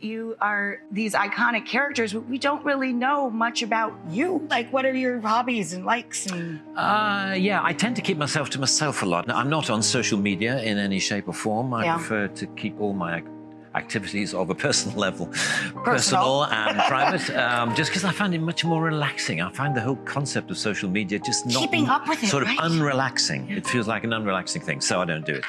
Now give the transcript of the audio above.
You are these iconic characters, but we don't really know much about you. Like, what are your hobbies and likes? And Uh, yeah, I tend to keep myself to myself a lot. I'm not on social media in any shape or form. I Yeah. prefer to keep all my activities of a personal level Personal. personal and private, um, just because I find it much more relaxing. I find the whole concept of social media just not Keeping up with it, sort of right? unrelaxing. It feels like an unrelaxing thing, so I don't do it.